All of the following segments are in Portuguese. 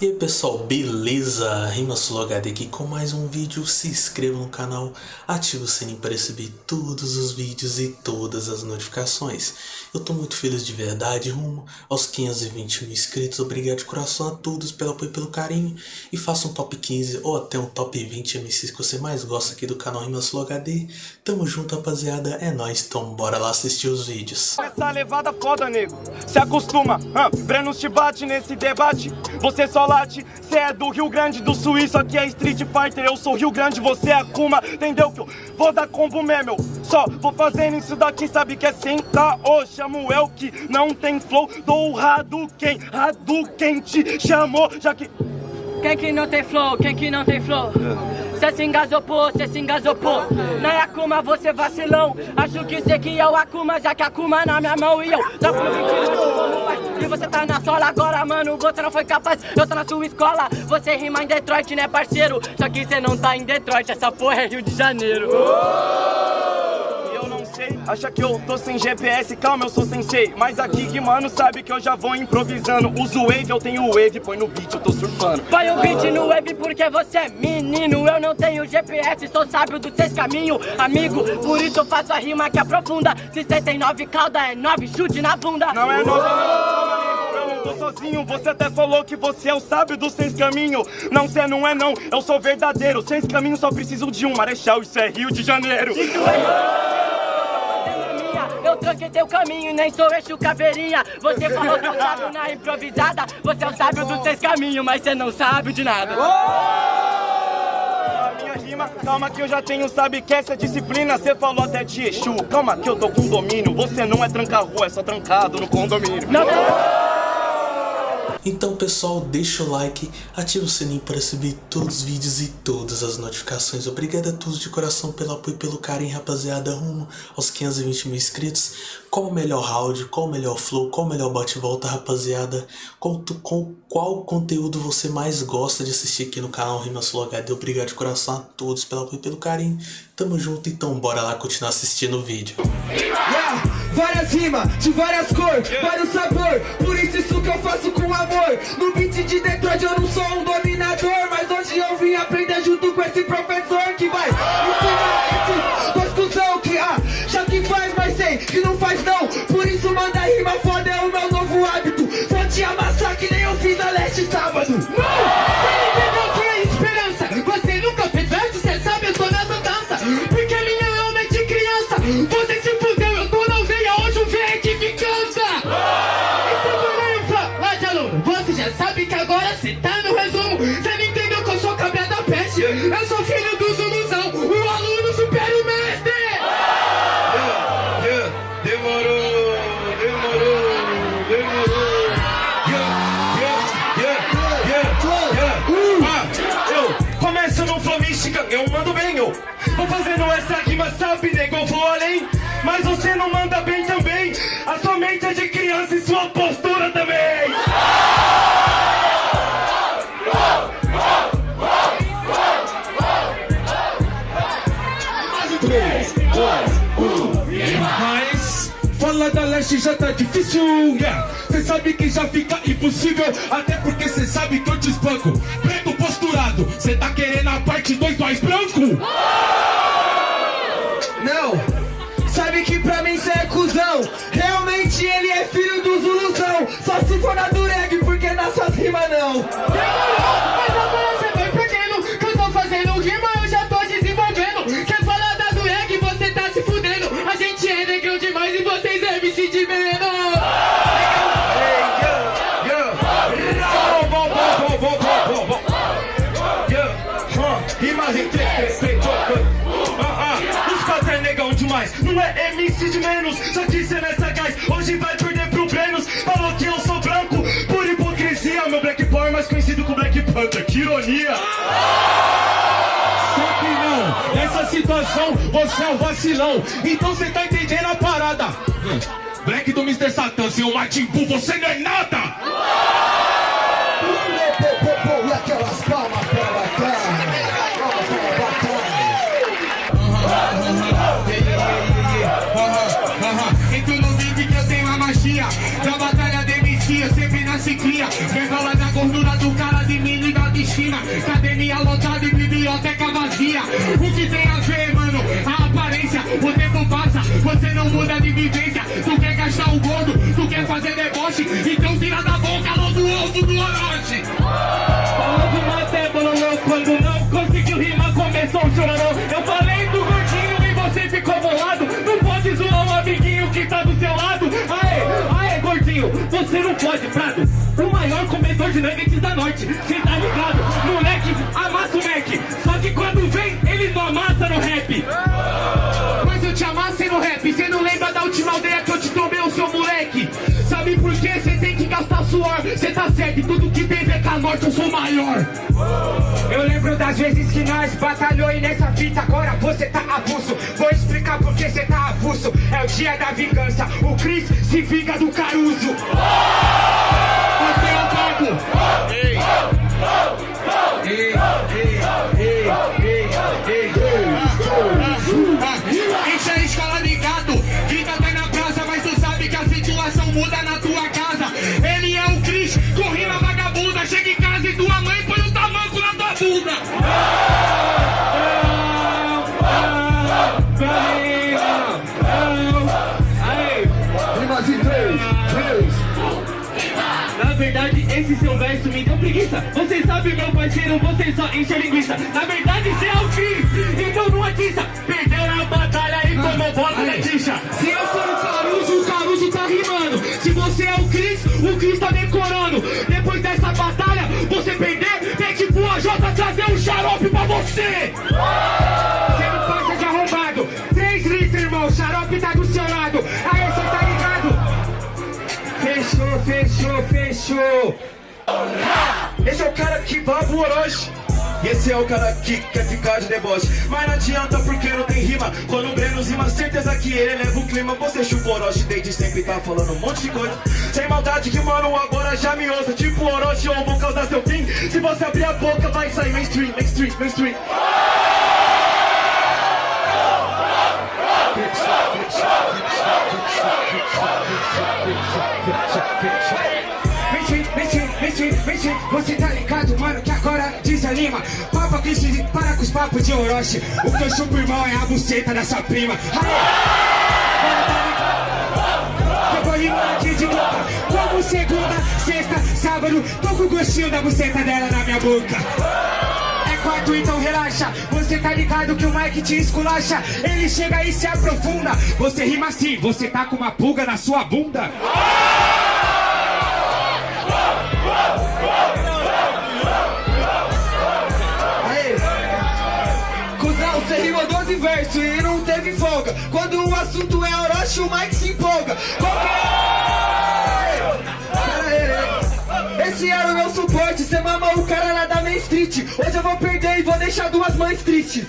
E aí pessoal, beleza? RimaSuloHD aqui com mais um vídeo, se inscreva no canal, ative o sininho para receber todos os vídeos e todas as notificações. Eu tô muito feliz de verdade, rumo aos 520 mil inscritos, obrigado de coração a todos pelo apoio e pelo carinho. E faça um top 15 ou até um top 20 MCs que você mais gosta aqui do canal RimaSuloHD. Tamo junto rapaziada, é nóis, então bora lá assistir os vídeos. Essa levada foda, nego, se acostuma, ah, Breno te bate nesse debate, você só late Cê é do Rio Grande do Sul, isso aqui é Street Fighter Eu sou Rio Grande, você é Akuma Entendeu? Que eu vou dar combo mesmo Só vou fazendo isso daqui, sabe que é sem caô Chamo eu que não tem flow Dou Hadouken, Hadouken te chamou Já que... Quem que não tem flow, quem que não tem flow? Cê se engasopou, cê se engasopou Não é Akuma, você vacilão. Acho que cê que é o Akuma, já que Akuma na minha mão E eu. Dá pro 20 E você tá na sola agora, mano. Você não foi capaz, eu tô na sua escola. Você rima em Detroit, né parceiro? Só que cê não tá em Detroit, essa porra é Rio de Janeiro. Sei, acha que eu tô sem GPS, calma, eu sou sensei Mas aqui que mano sabe que eu já vou improvisando Uso wave, eu tenho wave, põe no beat, eu tô surfando Põe o beat no wave porque você é menino Eu não tenho GPS, sou sábio dos seis caminhos Amigo, por isso eu faço a rima que aprofunda Se cê tem nove cauda, é nove chute na bunda Não é nove, não, eu não tô sozinho Você até falou que você é o sábio dos seis caminhos Não, cê não é não, eu sou verdadeiro Seis caminhos só preciso de um marechal, isso é Rio de Janeiro É tranquei teu caminho, nem sou eixo caveirinha. Você falou que eu sábio na improvisada. Você é o sábio dos seis caminhos, mas você não sabe de nada. Minha rima, calma que eu já tenho, sabe que essa disciplina Você falou até de Exu, calma que eu tô com domínio Você não é tranca-rua, é só trancado no condomínio. Não, Então pessoal, deixa o like, ativa o sininho para receber todos os vídeos e todas as notificações. Obrigado a todos de coração pelo apoio e pelo carinho, rapaziada, rumo aos 520 mil inscritos. Qual o melhor round, qual o melhor flow, qual o melhor bate-volta, rapaziada? Tu- com qual conteúdo você mais gosta de assistir aqui no canal RimaSuloHD? Obrigado de coração a todos pelo apoio e pelo carinho. Tamo junto, então bora lá continuar assistindo o vídeo. Yeah, rimas, de várias cores, vários sabor. Por isso isso que eu faço com amor. No beat de Detroit eu não sou um dominador Mas hoje eu vim aprender junto com esse professor Que vai ensinar dois cuzão Que ah, já que faz, mas sei que não faz não. Por isso manda rima mística, eu mando bem, eu Vou fazendo essa rima, sabe, nego, vou além. Mas você não manda bem também. A sua mente é de criança e sua postura também. Mas falar da leste já tá difícil, yeah. Cê sabe que já fica impossível, até porque cê sabe que eu te espanco. Preto posturado, cê tá querendo a parte 2 mais branco? Não, Panther, que ironia. Só que não, nessa situação você é um vacilão. Então cê tá entendendo a parada. Hum, Black do Mr. Satan, seu Martin Bull, você não é nada não muda de vivência Tu quer gastar o gordo, tu quer fazer deboche Então tira da boca logo o ovo do Orochi Falando maté, bololô, quando não conseguiu rimar, começou o chororô. Eu falei do gordinho e você ficou bolado. Não pode zoar um amiguinho que tá do seu lado. Aê, aê, gordinho, você não pode, Prado. O maior comedor de nuggets da noite, cê tá ligado? Moleque, amassa tudo que tem VK Norte eu sou maior. Eu lembro das vezes que nós batalhou e nessa fita agora você tá avulso. Vou explicar por que você tá avulso. É o dia da vingança, o Chris se vinga do Caruso. Você é o pago verdade, esse seu verso me deu preguiça. Você sabe, meu parceiro, você só enche linguiça. Na verdade, cê é o Cris, então não atiça. Perdeu na batalha e tomou bola na tixa. Se eu sou o Caruso, o Caruso tá rimando Se você é o Cris, o Cris tá decorando Depois dessa batalha, você perder Tem que pro AJ trazer um xarope pra você Você Esse é o cara que baba o Orochi e esse é o cara que quer ficar de deboche Mas não adianta porque não tem rima Quando o Breno rima, certeza que ele leva o clima Você chupa o Orochi desde sempre tá falando um monte de coisa Sem maldade que mano agora já me ouça Tipo Orochi ou vou causar seu fim Se você abrir a boca vai sair mainstream, mainstream, mainstream Você tá ligado, mano, que agora desanima. Papa que se para com os papos de Orochi. O que eu chupo, irmão, é a buceta da sua prima. Aê! Eu vou rimar aqui de boca Como segunda, sexta, sábado Tô com o gostinho da buceta dela na minha boca. É quarto, então relaxa. Você tá ligado que o Mike te esculacha. Ele chega e se aprofunda. Você rima assim, você tá com uma pulga na sua bunda você rimou 12 versos e não teve folga Quando o assunto é Orochi, o Mike se empolga Esse era o meu suporte, cê mamou o cara lá da Main Street Hoje eu vou perder e vou deixar duas mães tristes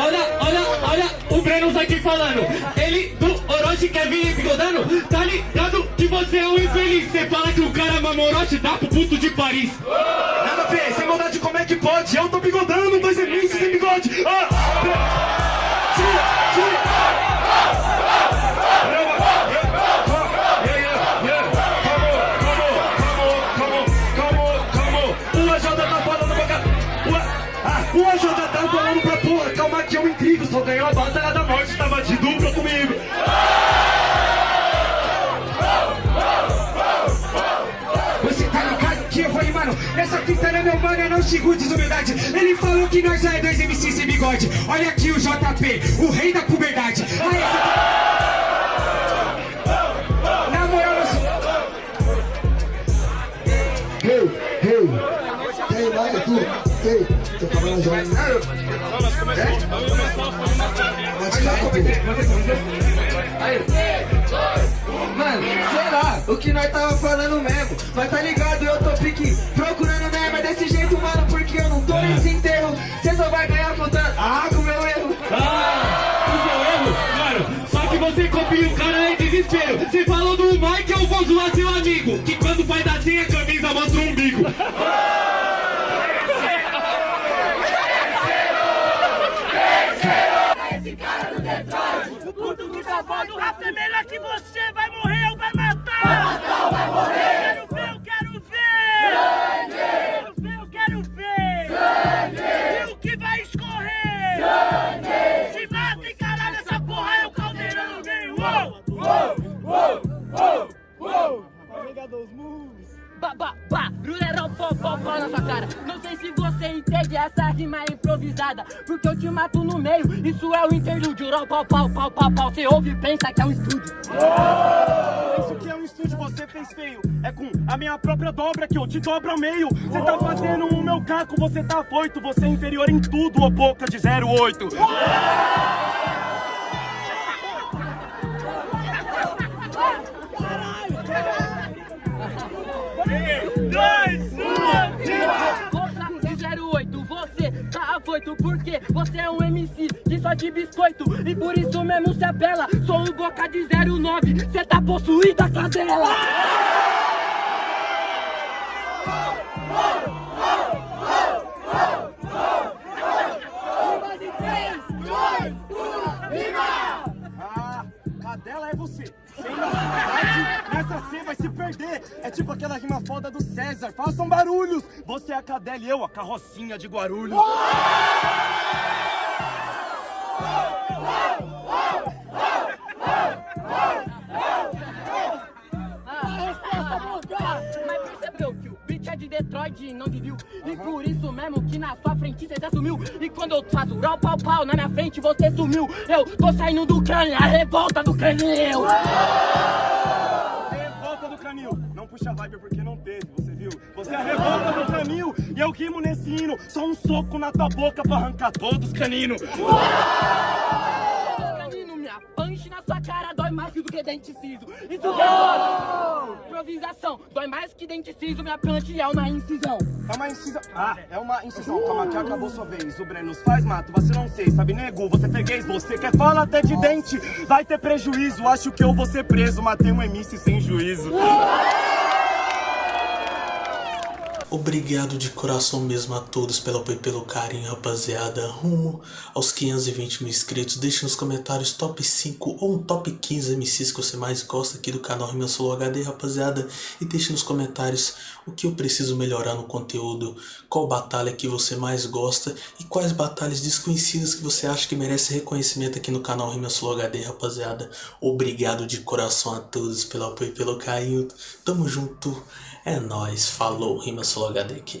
Olha, olha, olha o Breno aqui falando. Ele do Orochi quer vir bigodando. Tá ligado que você é um infeliz. Você fala que o cara mama Orochi, dá pro puto de Paris. Ver, sem maldade como é que pode? Eu tô bigodando, dois MCs sem bigode. Ah! Tira, tira. Tá O- ah, AJ tá falando pra porra. Calma que eu intrigo Só ganhou a batalha da morte Tava de dupla comigo não é meu mano, eu não xingo desumildade Ele falou que nós é dois MCs sem bigode. Olha aqui o JP, o rei da puberdade. Aí, essa... Na moral, eu. Hey, hey, hey, vai, tu, hey, tô falando já. Calma, Mano, sei lá, o que nós tava falando mesmo. Mas tá ligado, eu tô pique só vai ganhar contando Ah, com o meu erro Ah, o seu erro, mano. Só que você copia o cara em desespero. Você falou do Mike, eu vou zoar seu amigo. Que quando faz assim a camisa mostra o umbigo. O interlúdio Rau, pau, pau, pau, pau, pau, você ouve e pensa que é um estúdio. Isso que é um estúdio, você fez feio. É com a minha própria dobra que eu te dobro ao meio. Você tá fazendo o meu caco, você tá afoito Você é inferior em tudo, ô boca de 08 Boca Porque você é um MC de só de biscoito. E por isso mesmo se apela. Sou o Boca de 09, cê tá possuída, cadela Ah, Sem nessa C vai se perder. É tipo aquela rima foda do César. Façam barulhos. Você é a cadela e eu a carrocinha de Guarulhos. Mas percebeu que o beat é de Detroit e não de Rio E na sua frente você já sumiu E quando eu faço rau pau pau na minha frente você sumiu Eu tô saindo do crânio, a revolta do crânio Revolta do canil. Não puxa vibe porque não teve, você viu? Você é a revolta do canil e eu rimo nesse hino. Só um soco na tua boca pra arrancar todos os caninos. Punch na sua cara dói mais do que dente ciso Isso que é foda Improvisação, dói mais que dente ciso Minha punch é uma incisão É uma incisão. Ah, é uma incisão. Calma que acabou sua vez. O Brenos faz mato, você não sei, sabe, nego? Você freguês, você quer falar até de dente. Vai ter prejuízo, acho que eu vou ser preso. Matei um MC sem juízo. Obrigado de coração mesmo a todos pelo apoio e pelo carinho, rapaziada. Rumo aos 520 mil inscritos. Deixe nos comentários top 5 ou um top 15 MCs que você mais gosta aqui do canal Rima Solo HD, rapaziada. E deixe nos comentários o que eu preciso melhorar no conteúdo, qual batalha que você mais gosta e quais batalhas desconhecidas que você acha que merece reconhecimento aqui no canal Rima Solo HD, rapaziada. Obrigado de coração a todos pelo apoio e pelo carinho. Tamo junto. É nóis, falou, Rima Solo HD aqui.